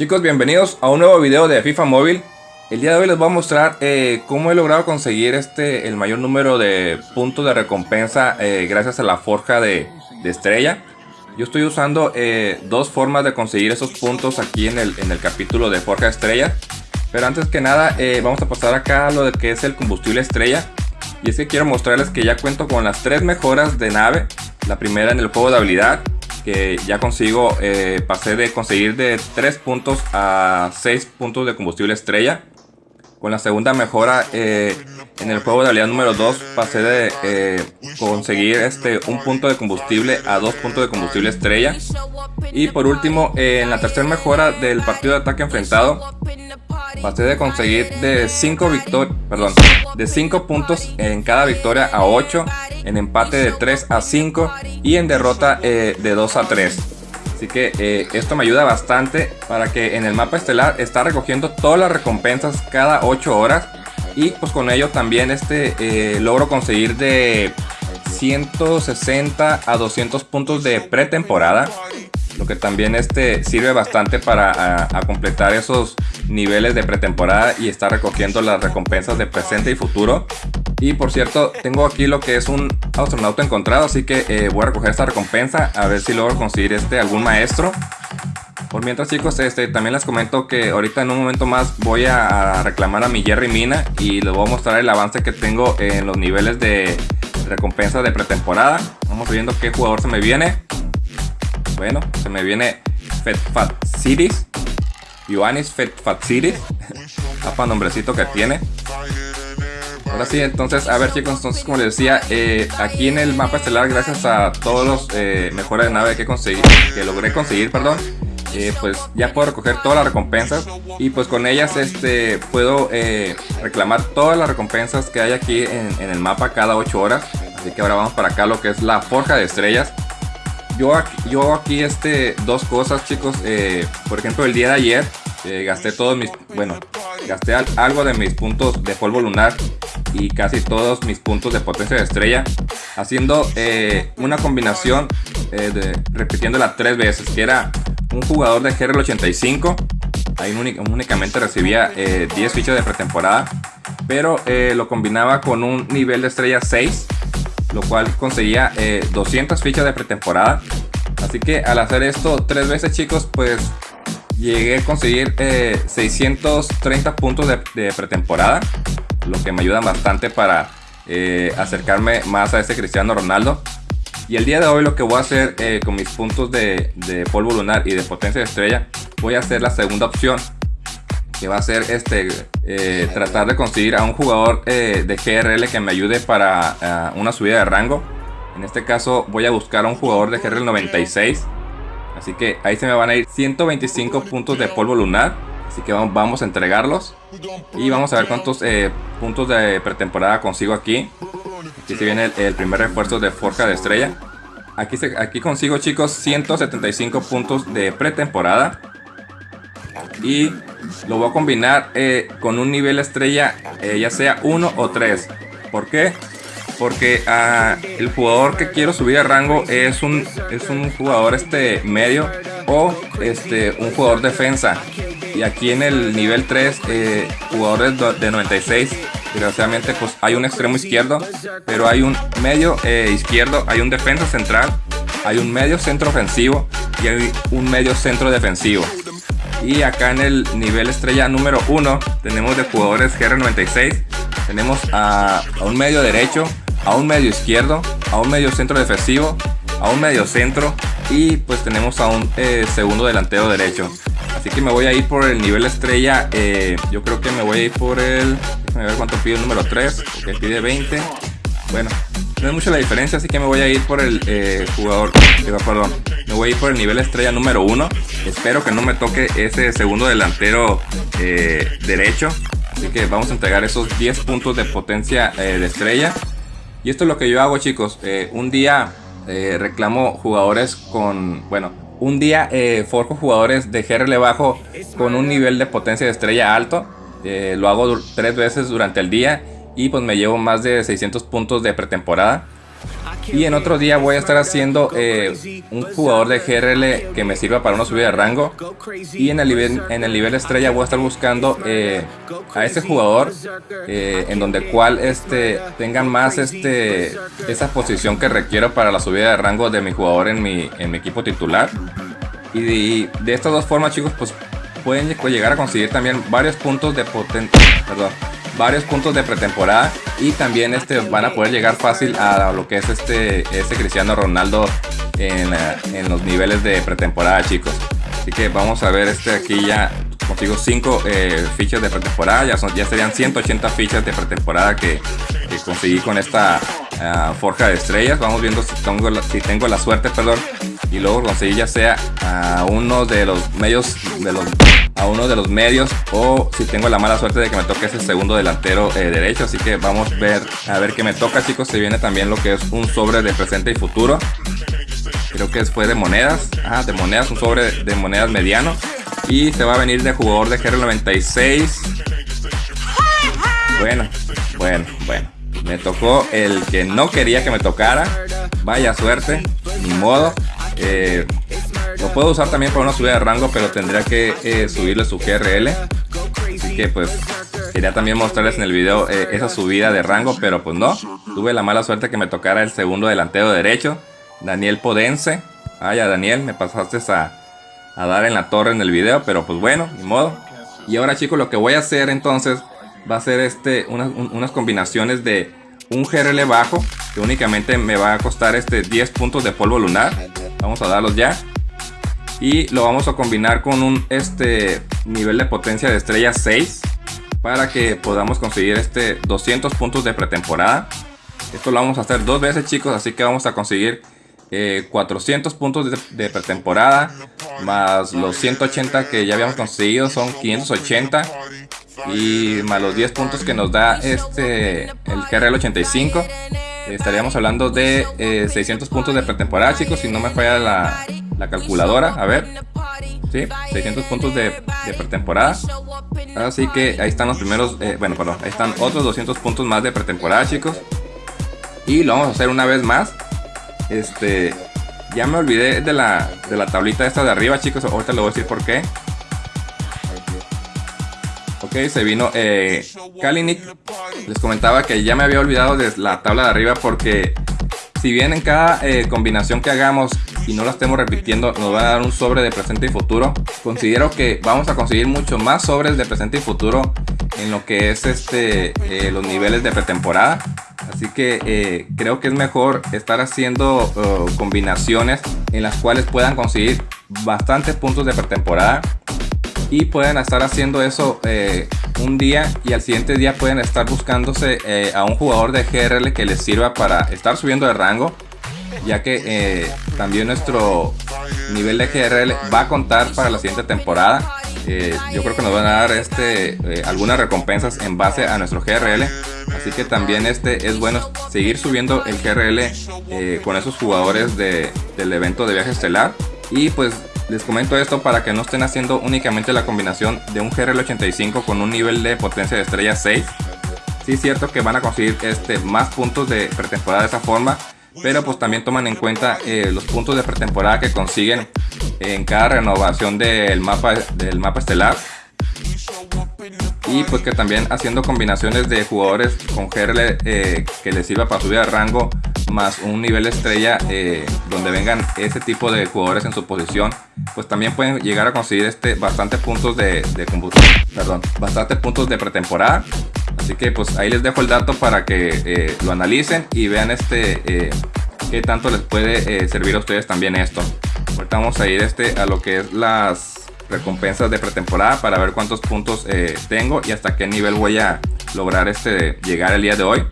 Chicos, bienvenidos a un nuevo video de FIFA Móvil. El día de hoy les voy a mostrar eh, cómo he logrado conseguir este el mayor número de puntos de recompensa eh, gracias a la forja de, estrella. Yo estoy usando eh, dos formas de conseguir esos puntos aquí en el, en el capítulo de forja de estrella. Pero antes que nada vamos a pasar acá a lo de que es el combustible estrella. Y es que quiero mostrarles que ya cuento con las tres mejoras de nave. La primera en el juego de habilidad, que ya consigo, eh, pasé de conseguir de 3 puntos a 6 puntos de combustible estrella. Con la segunda mejora eh, en el juego de habilidad número 2 pasé de eh, conseguir este, un punto de combustible a 2 puntos de combustible estrella. Y por último, en la tercera mejora del partido de ataque enfrentado pasé de conseguir de 5 victorias, perdón, de 5 puntos en cada victoria a 8, en empate de 3 a 5 y en derrota eh, de 2 a 3. Así que eh, esto me ayuda bastante para que en el mapa estelar está recogiendo todas las recompensas cada 8 horas. Y pues con ello también este eh, logro conseguir de 160 a 200 puntos de pretemporada lo que también este, sirve bastante para completar esos niveles de pretemporada y estar recogiendo las recompensas de presente y futuro. Y por cierto, tengo aquí lo que es un astronauta encontrado, así que eh, voy a recoger esta recompensa a ver si logro conseguir este, algún maestro. Por mientras chicos, este, también les comento que ahorita en un momento más voy a reclamar a mi Jerry Mina y les voy a mostrar el avance que tengo en los niveles de recompensa de pretemporada. Vamos viendo qué jugador se me viene. Bueno, se me viene Fat Cities. Ioannis Fat Fat Cities. Apa nombrecito que tiene. Ahora sí, entonces, a ver chicos, entonces como les decía, eh, aquí en el mapa estelar, gracias a todos los eh, mejores de nave que conseguí, que logré conseguir, perdón, eh, pues ya puedo recoger todas las recompensas y pues con ellas este puedo reclamar todas las recompensas que hay aquí en, en, el mapa cada 8 horas. Así que ahora vamos para acá lo que es la forja de estrellas yo aquí, yo aquí este, dos cosas chicos, eh, por ejemplo el día de ayer eh, gasté todos mis, bueno, gasté algo de mis puntos de polvo lunar y casi todos mis puntos de potencia de estrella haciendo eh, una combinación de, repitiéndola tres veces que era un jugador de GRL 85 ahí únicamente recibía 10 fichas de pretemporada pero lo combinaba con un nivel de estrella 6 lo cual conseguía 200 eh, fichas de pretemporada. Así que al hacer esto tres veces chicos, pues llegué a conseguir 630 eh, puntos de, pretemporada, lo que me ayuda bastante para eh, acercarme más a ese Cristiano Ronaldo. Y el día de hoy lo que voy a hacer con mis puntos de, de polvo lunar y de potencia de estrella, voy a hacer la segunda opción que va a ser este eh, tratar de conseguir a un jugador eh, de GRL que me ayude para eh, una subida de rango. En este caso voy a buscar a un jugador de GRL 96. Así que ahí se me van a ir 125 puntos de polvo lunar. Así que vamos, a entregarlos. Y vamos a ver cuántos puntos de pretemporada consigo aquí. Aquí se viene el, primer refuerzo de Forja de Estrella. Aquí, aquí consigo chicos 175 puntos de pretemporada. Y lo voy a combinar eh, con un nivel estrella, eh, ya sea 1 o 3. ¿Por qué? Porque ah, el jugador que quiero subir de rango es un, es un jugador este medio o este, un jugador defensa. Y aquí en el nivel 3, eh, jugadores de 96, desgraciadamente pues hay un extremo izquierdo, pero hay un medio izquierdo, hay un defensa central, hay un medio centro ofensivo y hay un medio centro defensivo. Y acá en el nivel estrella número 1 tenemos de jugadores GR96. Tenemos a, un medio derecho, a un medio izquierdo, a un medio centro defensivo, a un medio centro y pues tenemos a un eh, segundo delantero derecho. Así que me voy a ir por el nivel estrella. Eh, yo creo que me voy a ir por el... A ver cuánto pide el número 3. Porque pide 20. Bueno, no es mucho la diferencia, así que me voy a ir por el eh, jugador, perdón, me voy a ir por el nivel estrella número 1. Espero que no me toque ese segundo delantero derecho. Así que vamos a entregar esos 10 puntos de potencia de estrella. Y esto es lo que yo hago chicos. un día reclamo jugadores con, bueno, un día forjo jugadores de GRL bajo con un nivel de potencia de estrella alto. lo hago tres veces durante el día y pues me llevo más de 600 puntos de pretemporada. Y en otro día voy a estar haciendo eh, un jugador de GRL que me sirva para una subida de rango. Y en el nivel, en el nivel estrella voy a estar buscando eh, a ese jugador eh, en donde cual este, tengan más este, esa posición que requiero para la subida de rango de mi jugador en mi, en mi equipo titular. Y de, de estas dos formas chicos pues pueden llegar a conseguir también varios puntos de potencia, perdón, varios puntos de pretemporada y también este van a poder llegar fácil a lo que es este, este Cristiano Ronaldo en, en los niveles de pretemporada chicos. Así que vamos a ver este aquí ya consigo 5 eh, fichas de pretemporada, ya, son, ya serían 180 fichas de pretemporada que, conseguí con esta ah, forja de estrellas. Vamos viendo si tengo, la, si tengo la suerte, perdón, y luego conseguir ya sea a uno de los medios de los a uno de los medios o si tengo la mala suerte de que me toque ese segundo delantero eh, derecho. Así que vamos a ver a ver qué me toca chicos. Se viene también lo que es un sobre de presente y futuro. Creo que fue de monedas. Ah, de monedas un sobre de monedas mediano. Y se va a venir de jugador de GR96 bueno bueno bueno me tocó el que no quería que me tocara vaya suerte ni modo eh, lo puedo usar también para una subida de rango, pero tendría que eh, subirle su GRL. Así que pues quería también mostrarles en el video eh, esa subida de rango, pero pues no. Tuve la mala suerte que me tocara el segundo delantero derecho, Daniel Podense. Ah, ya Daniel, me pasaste a, a dar en la torre en el video, pero pues bueno, ni modo. Y ahora chicos, lo que voy a hacer entonces va a ser este, unas combinaciones de un GRL bajo, que únicamente me va a costar este 10 puntos de polvo lunar. Vamos a darlos ya. Y lo vamos a combinar con un este nivel de potencia de estrella 6 para que podamos conseguir este 200 puntos de pretemporada. Esto lo vamos a hacer dos veces chicos, así que vamos a conseguir 400 eh, puntos de, de, pretemporada más los 180 que ya habíamos conseguido son 580 y más los 10 puntos que nos da este el GRL 85 estaríamos hablando de 600 eh, puntos de pretemporada chicos si no me falla la, la calculadora. A ver ¿sí? 600 puntos de, de, pretemporada. Así que ahí están los primeros eh, bueno perdón ahí están otros 200 puntos más de pretemporada chicos. Y lo vamos a hacer una vez más. Este ya me olvidé de la, de la tablita esta de arriba chicos ahorita le voy a decir por qué Ok, se vino eh, Kalinick. Les comentaba que ya me había olvidado de la tabla de arriba porque si bien en cada eh, combinación que hagamos y no la estemos repitiendo nos va a dar un sobre de presente y futuro, considero que vamos a conseguir mucho más sobres de presente y futuro en lo que es este eh, los niveles de pretemporada. Así que eh, creo que es mejor estar haciendo combinaciones en las cuales puedan conseguir bastantes puntos de pretemporada y pueden estar haciendo eso eh, un día y al siguiente día pueden estar buscándose eh, a un jugador de GRL que les sirva para estar subiendo de rango ya que eh, también nuestro nivel de GRL va a contar para la siguiente temporada. Yo creo que nos van a dar este algunas recompensas en base a nuestro GRL así que también este es bueno seguir subiendo el GRL con esos jugadores de, del evento de viaje estelar. Y pues les comento esto para que no estén haciendo únicamente la combinación de un GRL85 con un nivel de potencia de estrella 6. Sí es cierto que van a conseguir este, más puntos de pretemporada de esa forma, pero pues también toman en cuenta eh, los puntos de pretemporada que consiguen en cada renovación del mapa, del mapa estelar y pues que también haciendo combinaciones de jugadores con GRL eh, que les sirva para subir al rango más un nivel estrella eh, donde vengan ese tipo de jugadores en su posición pues también pueden llegar a conseguir este bastante puntos de, perdón bastante puntos de pretemporada. Así que pues ahí les dejo el dato para que eh, lo analicen y vean este eh, qué tanto les puede servir a ustedes también esto. Ahorita vamos a ir este a lo que es las recompensas de pretemporada para ver cuántos puntos tengo y hasta qué nivel voy a lograr este llegar el día de hoy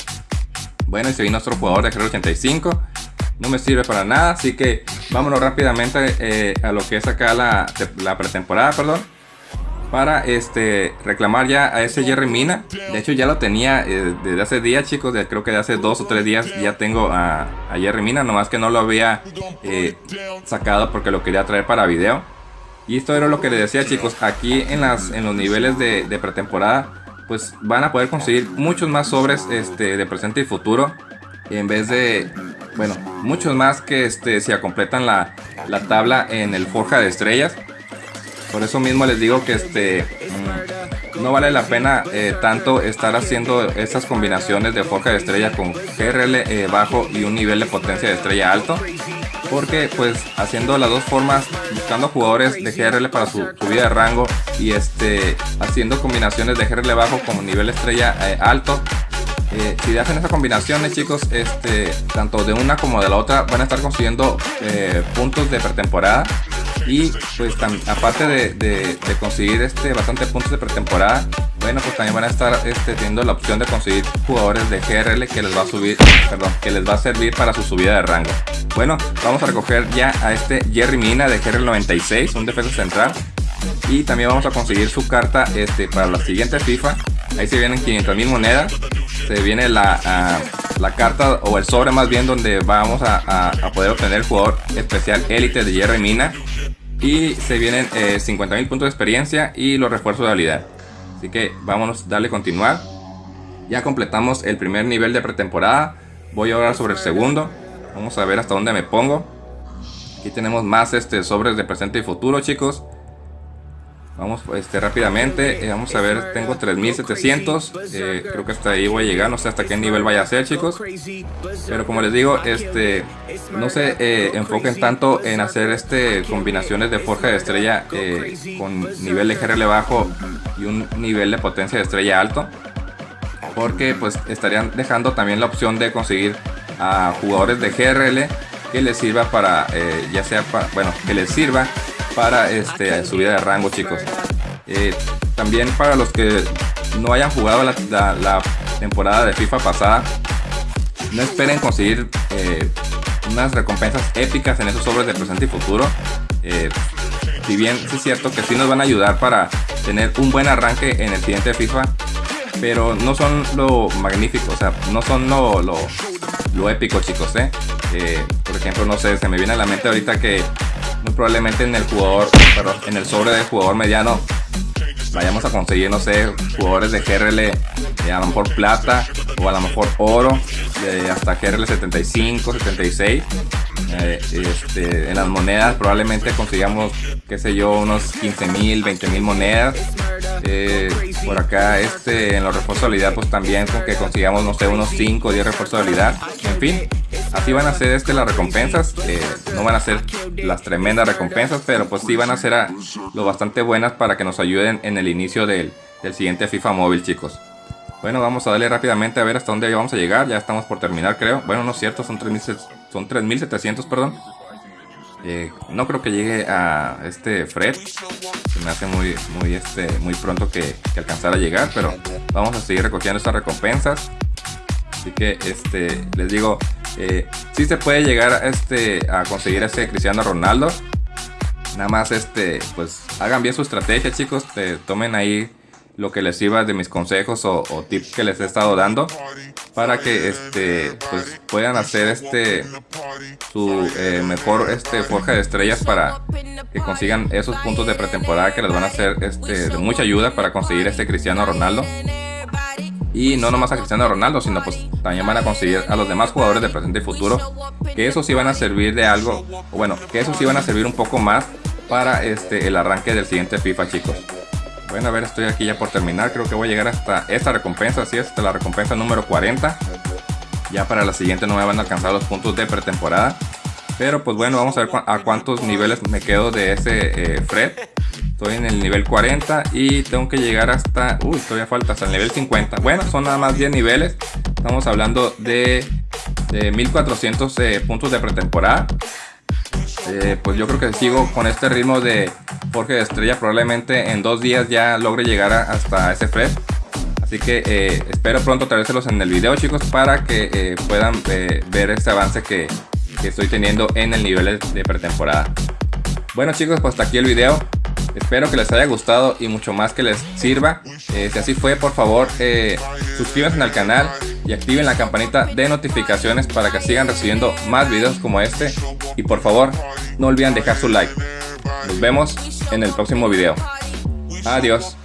bueno, y se vino nuestro jugador de 85 No me sirve para nada, así que vámonos rápidamente eh, a lo que es acá la, la pretemporada, perdón. Para este reclamar ya a ese Jerry Mina. De hecho ya lo tenía eh, desde hace días, chicos. De, creo que de hace dos o tres días ya tengo a, a Jerry Mina. Nomás que no lo había eh, sacado porque lo quería traer para video. Y esto era lo que les decía, chicos. Aquí en, las, en los niveles de, de pretemporada pues van a poder conseguir muchos más sobres este, de presente y futuro. en vez de, bueno, muchos más que este, se completan la, la tabla en el Forja de Estrellas. Por eso mismo les digo que este mm, no vale la pena eh, tanto estar haciendo estas combinaciones de Forja de Estrella con GRL eh, bajo y un nivel de potencia de estrella alto porque pues haciendo las dos formas buscando jugadores de GRL para su subida de rango y este haciendo combinaciones de GRL bajo con nivel estrella eh, alto. Eh, si hacen esas combinaciones chicos este tanto de una como de la otra van a estar consiguiendo eh, puntos de pretemporada. Y pues aparte de, conseguir este bastante puntos de pretemporada bueno pues también van a estar este, teniendo la opción de conseguir jugadores de GRL que les va a subir perdón que les va a servir para su subida de rango. Bueno vamos a recoger ya a este Jerry Mina de GRL 96 un defensa central. Y también vamos a conseguir su carta este para la siguiente FIFA. Ahí se vienen 500 mil monedas. Se viene la, la carta o el sobre más bien donde vamos a, poder obtener el jugador especial élite de Jerry Mina y se vienen 50 eh, mil puntos de experiencia y los refuerzos de habilidad así que vámonos darle continuar. Ya completamos el primer nivel de pretemporada. Voy a hablar sobre el segundo. Vamos a ver hasta dónde me pongo. Aquí tenemos más este sobres de presente y futuro chicos Vamos este, rápidamente, eh, vamos a ver, tengo 3700, eh, creo que hasta ahí voy a llegar, no sé hasta qué nivel vaya a ser chicos. Pero como les digo, este, no se eh, enfoquen tanto en hacer este combinaciones de forja de estrella con nivel de GRL bajo y un nivel de potencia de estrella alto. Porque pues estarían dejando también la opción de conseguir a jugadores de GRL que les sirva para, ya sea para, bueno, que les sirva para este, subida de rango chicos. Eh, también para los que no hayan jugado la, temporada de FIFA pasada, no esperen conseguir eh, unas recompensas épicas en esos sobres de presente y futuro. Eh, si bien es cierto que sí nos van a ayudar para tener un buen arranque en el siguiente FIFA, pero no son lo magnífico, o sea, no son lo, lo, épico chicos, por ejemplo, no sé, se me viene a la mente ahorita que probablemente en el jugador, perdón, en el sobre del jugador mediano vayamos a conseguir, no sé, jugadores de GRL de a lo mejor plata o a lo mejor oro, de hasta GRL 75, 76. Eh, este, en las monedas probablemente consigamos, qué sé yo, unos 15 mil, 20 mil monedas. Por acá este, en los refuerzos de habilidad pues también con que consigamos, no sé, unos 5 o 10 refuerzos de habilidad. En fin, Así van a ser este, las recompensas. Eh, no van a ser las tremendas recompensas, pero pues sí van a ser lo bastante buenas para que nos ayuden en el inicio del, siguiente FIFA móvil, chicos. Bueno, vamos a darle rápidamente a ver hasta dónde vamos a llegar. Ya estamos por terminar, creo. Bueno, no es cierto, son 3700, perdón. Eh, no creo que llegue a este Fred. Se me hace muy, muy, este, muy pronto que, que alcanzar a llegar, pero vamos a seguir recogiendo estas recompensas. Así que este, les digo, eh, si se puede llegar este, a conseguir ese Cristiano Ronaldo. Nada más este, pues hagan bien su estrategia chicos. tomen ahí lo que les sirva de mis consejos o, tips que les he estado dando. Para que este, pues, puedan hacer este su eh, mejor este, forja de estrellas para que consigan esos puntos de pretemporada que les van a hacer este, de mucha ayuda para conseguir este Cristiano Ronaldo. Y no nomás a Cristiano Ronaldo, sino pues también van a conseguir a los demás jugadores de presente y futuro. Que esos sí van a servir de algo, bueno, que esos sí van a servir un poco más para este, el arranque del siguiente FIFA, chicos. Bueno, a ver, estoy aquí ya por terminar. Creo que voy a llegar hasta esta recompensa, así es, hasta la recompensa número 40. Ya para la siguiente no me van a alcanzar los puntos de pretemporada. Pero pues bueno, vamos a ver a cuántos niveles me quedo de ese eh, Fred. Estoy en el nivel 40 y tengo que llegar hasta... Uy, todavía falta hasta el nivel 50. Bueno, son nada más 10 niveles. Estamos hablando de, 1400 eh, puntos de pretemporada. Eh, pues yo creo que sigo con este ritmo de Jorge de Estrella. Probablemente en dos días ya logre llegar hasta ese Fred. Así que eh, espero pronto traérselos en el video chicos para que puedan ver este avance que, que estoy teniendo en el nivel de pretemporada. Bueno chicos, pues hasta aquí el video. Espero que les haya gustado y mucho más que les sirva. Eh, si así fue, por favor, eh, suscríbanse al canal y activen la campanita de notificaciones para que sigan recibiendo más videos como este. Y por favor, no olviden dejar su like. Nos vemos en el próximo video. Adiós.